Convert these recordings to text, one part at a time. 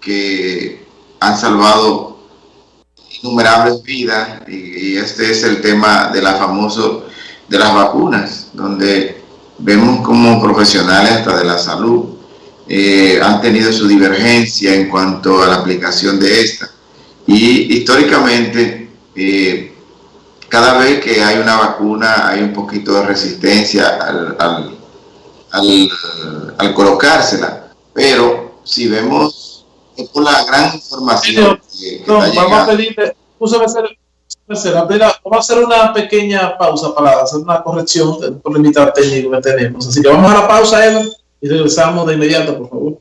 que han salvado innumerables vidas y, este es el tema de la famoso de las vacunas, donde vemos como profesionales hasta de la salud eh, han tenido su divergencia en cuanto a la aplicación de esta. Y históricamente, eh, cada vez que hay una vacuna hay un poquito de resistencia al, al, al, colocársela. Pero si vemos es por la gran información que, vamos a pedirle, vamos a hacer una pequeña pausa para hacer una corrección del problema técnico que tenemos. Así que vamos a la pausa, Eva y regresamos de inmediato, por favor.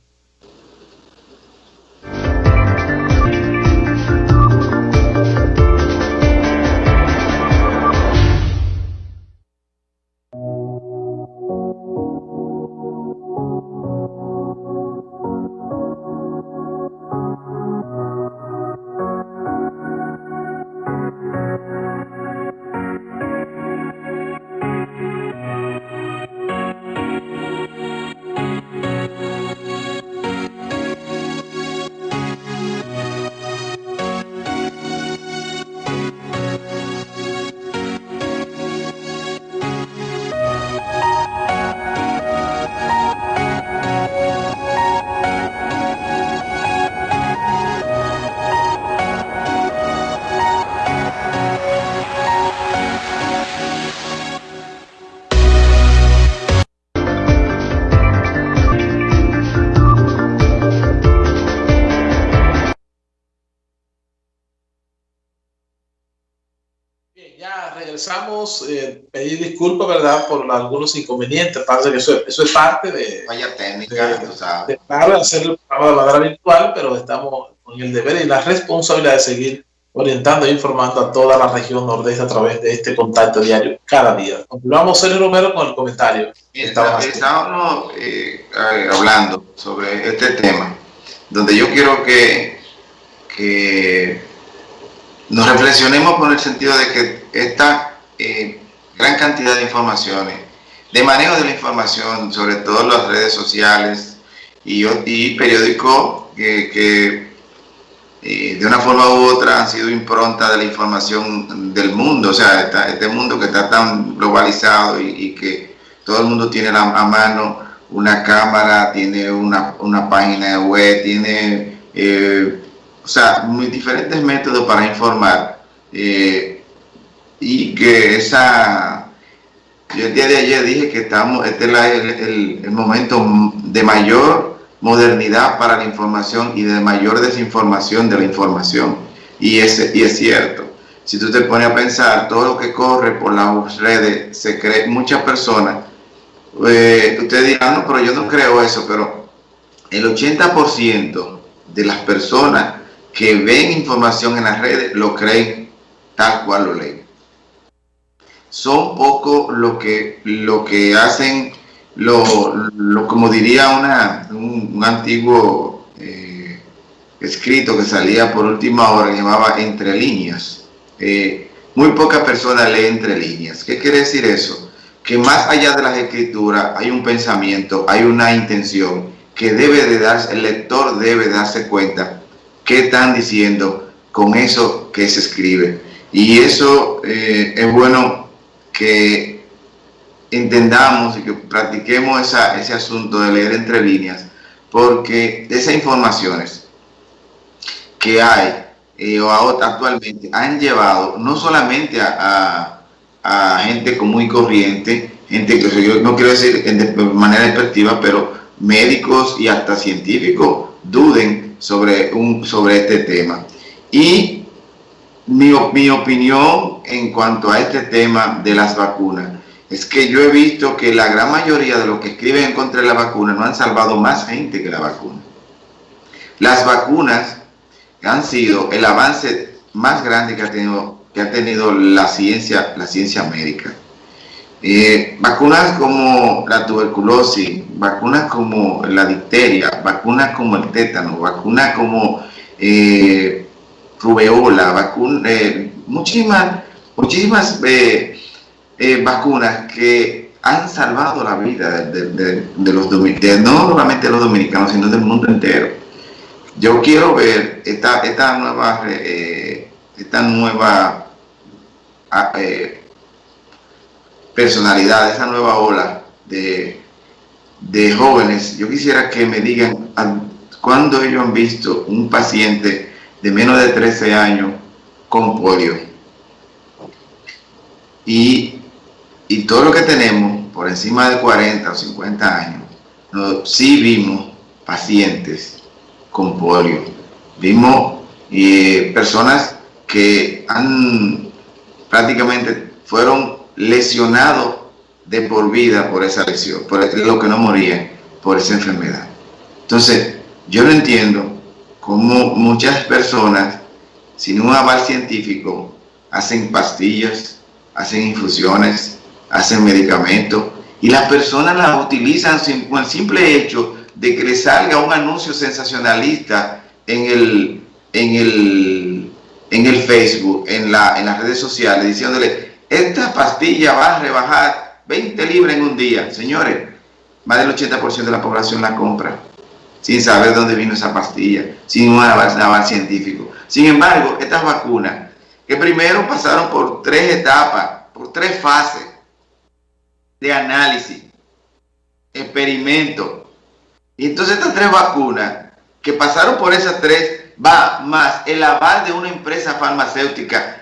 Regresamos, eh, pedir disculpas, ¿verdad?, por algunos inconvenientes. Parece que eso, eso es parte de... Vaya técnica, de, de, hacer el programa de manera virtual, pero estamos con el deber y la responsabilidad de seguir orientando e informando a toda la región nordeste a través de este contacto diario cada día. Continuamos, Sergio Romero, con el comentario. Estábamos eh, hablando sobre este tema, donde yo quiero que, que nos reflexionemos con el sentido de que esta eh, gran cantidad de informaciones, de manejo de la información, sobre todo las redes sociales y, periódicos que, eh, de una forma u otra han sido impronta de la información del mundo, o sea, este mundo que está tan globalizado y, que todo el mundo tiene a mano una cámara, tiene una, una página web, tiene, eh, o sea, muy diferentes métodos para informar y que esa, yo el día de ayer dije que estamos, este es el, el, momento de mayor modernidad para la información y de mayor desinformación de la información. Y, ese, y es cierto. Si tú te pones a pensar, todo lo que corre por las redes, se cree, muchas personas, eh, ustedes dirán, no, pero yo no creo eso, pero el 80% de las personas que ven información en las redes lo creen tal cual lo leen son poco lo que, lo que hacen, lo, como diría una, un, antiguo eh, escrito que salía por última hora, llamaba Entre líneas. Eh, muy pocas personas leen entre líneas. ¿Qué quiere decir eso? Que más allá de las escrituras hay un pensamiento, hay una intención que debe de darse, el lector debe darse cuenta qué están diciendo con eso que se escribe. Y eso eh, es bueno que entendamos y que practiquemos ese asunto de leer entre líneas, porque esas informaciones que hay eh, actualmente han llevado no solamente a, gente común y corriente, gente que yo no quiero decir de manera despectiva, pero médicos y hasta científicos duden sobre, sobre este tema. Y mi, mi opinión en cuanto a este tema de las vacunas es que yo he visto que la gran mayoría de los que escriben en contra de la vacuna no han salvado más gente que la vacuna. Las vacunas han sido el avance más grande que ha tenido, que ha tenido la ciencia, la ciencia médica. Eh, vacunas como la tuberculosis, vacunas como la difteria, vacunas como el tétano, vacunas como eh, rubeola, vacuna, eh, muchísimas, muchísimas eh, eh, vacunas que han salvado la vida de, los dominicanos, no solamente de los dominicanos, sino del mundo entero. yo quiero ver esta, esta nueva, nueva ah, personalidad, esa nueva ola de, de jóvenes. Yo quisiera que me digan cuándo ellos han visto un paciente de menos de 13 años con polio. Y, y todo lo que tenemos por encima de 40 o 50 años, no, sí vimos pacientes con polio. Vimos eh, personas que han prácticamente fueron lesionados de por vida por esa lesión, por lo que no morían por esa enfermedad. Entonces, yo no entiendo cómo muchas personas sin un aval científico hacen pastillas, hacen infusiones, hacen medicamentos y las personas las utilizan con el simple hecho de que le salga un anuncio sensacionalista en el, en el, en el Facebook, en, la, en las redes sociales, diciéndole, esta pastilla va a rebajar 20 libras en un día. Señores, más del 80% de la población la compra sin saber dónde vino esa pastilla, sin un avance científico. Sin embargo, estas vacunas, que primero pasaron por tres etapas, por tres fases de análisis, experimento, y entonces estas tres vacunas, que pasaron por esas tres, va más el aval de una empresa farmacéutica,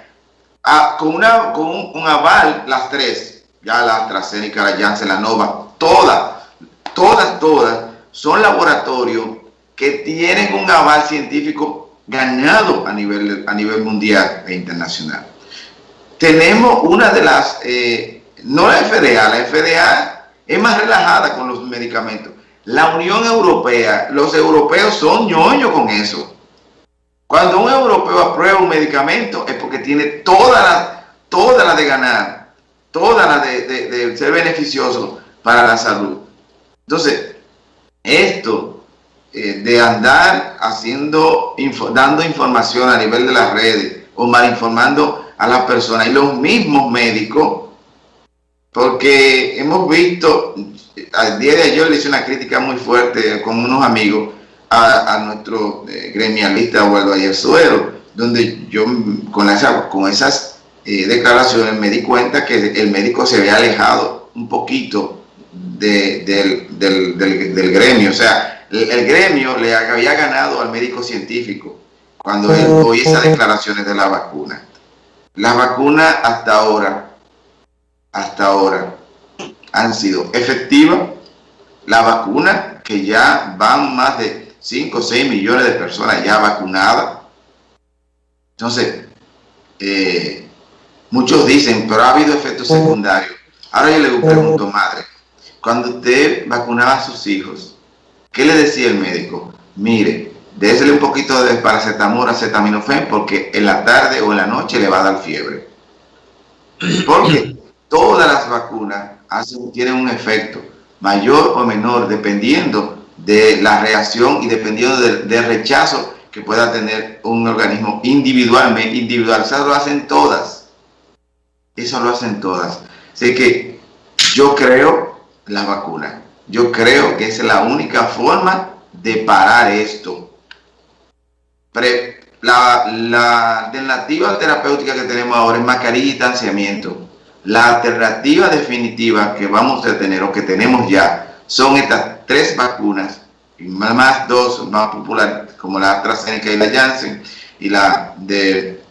con, una, con un, aval, las tres, ya la AstraZeneca, la Janssen, la Nova, todas, todas, todas, son laboratorios que tienen un aval científico ganado a nivel, a nivel mundial e internacional. Tenemos una de las, eh, no la FDA, la FDA es más relajada con los medicamentos. La Unión Europea, los europeos son ñoños con eso. Cuando un europeo aprueba un medicamento es porque tiene toda la, toda la de ganar, toda la de, ser beneficioso para la salud. Entonces, de andar haciendo, dando información a nivel de las redes o mal informando a las personas y los mismos médicos, porque hemos visto, al día de ayer le hice una crítica muy fuerte con unos amigos a, nuestro eh, gremialista Waldo Ayer Suero, donde yo con, con esas eh, declaraciones me di cuenta que el médico se había alejado un poquito del, del, gremio. O sea, el, gremio le había ganado al médico científico cuando él oye esas declaraciones de la vacuna. la vacuna hasta ahora, hasta ahora, han sido efectivas. La vacuna, que ya van más de 5 o 6 millones de personas ya vacunadas. Entonces, eh, muchos dicen, pero ha habido efectos secundarios. Ahora yo le pregunto, madre, cuando usted vacunaba a sus hijos, ¿qué le decía el médico? Mire, désele un poquito de paracetamol, acetaminofén, porque en la tarde o en la noche le va a dar fiebre. Porque todas las vacunas hacen, tienen un efecto mayor o menor dependiendo de la reacción y dependiendo del, rechazo que pueda tener un organismo individualmente, individual. Eso lo hacen todas. Eso lo hacen todas. Así que yo creo la vacuna. Yo creo que es la única forma de parar esto. la, alternativa terapéutica que tenemos ahora es mascarilla y distanciamiento. La alternativa definitiva que vamos a tener o que tenemos ya son estas tres vacunas, más dos más populares, como la AstraZeneca y la Janssen, y la de,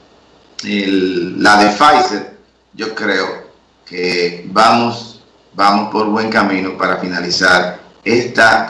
la de Pfizer. Yo creo que vamos vamos por buen camino para finalizar esta